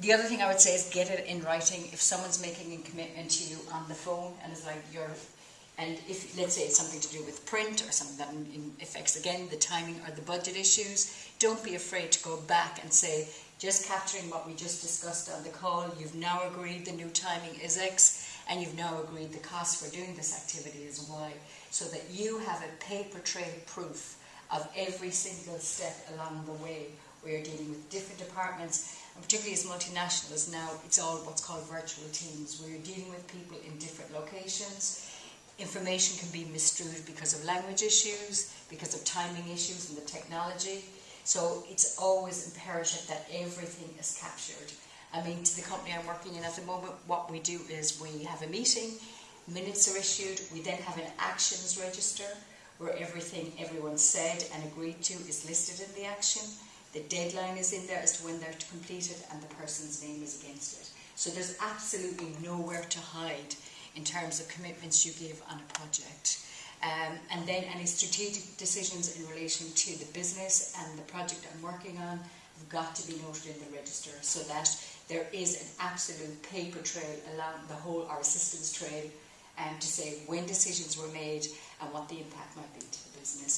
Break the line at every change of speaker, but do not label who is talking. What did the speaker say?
the other thing I would say is get it in writing. If someone's making a commitment to you on the phone and it's like you're, and if, let's say it's something to do with print or something that in- affects again the timing or the budget issues, don't be afraid to go back and say, just capturing what we just discussed on the call, you've now agreed the new timing is X and you've now agreed the cost for doing this activity is Y, so that you have a paper trail proof of every single step along the way where you're dealing with different departments, and particularly as multinationals now, it's all what's called virtual teams, where you're dealing with people in different locations. Information can be misstrued because of language issues, because of timing issues and the technology. So it's always imperative that everything is captured. I mean, to the company I'm working in at the moment, what we do is we have a meeting, minutes are issued, we then have an actions register where everything everyone said and agreed to is listed in the action. The deadline is in there as to when they're to complete it and the person's name is against it. So there's absolutely nowhere to hide in terms of commitments you give on a project. Um, and then any strategic decisions in relation to the business and the project I'm working on have got to be noted in the register so that there is an absolute paper trail along the whole, our assistance trail, um, to say when decisions were made and what the impact might be to the business.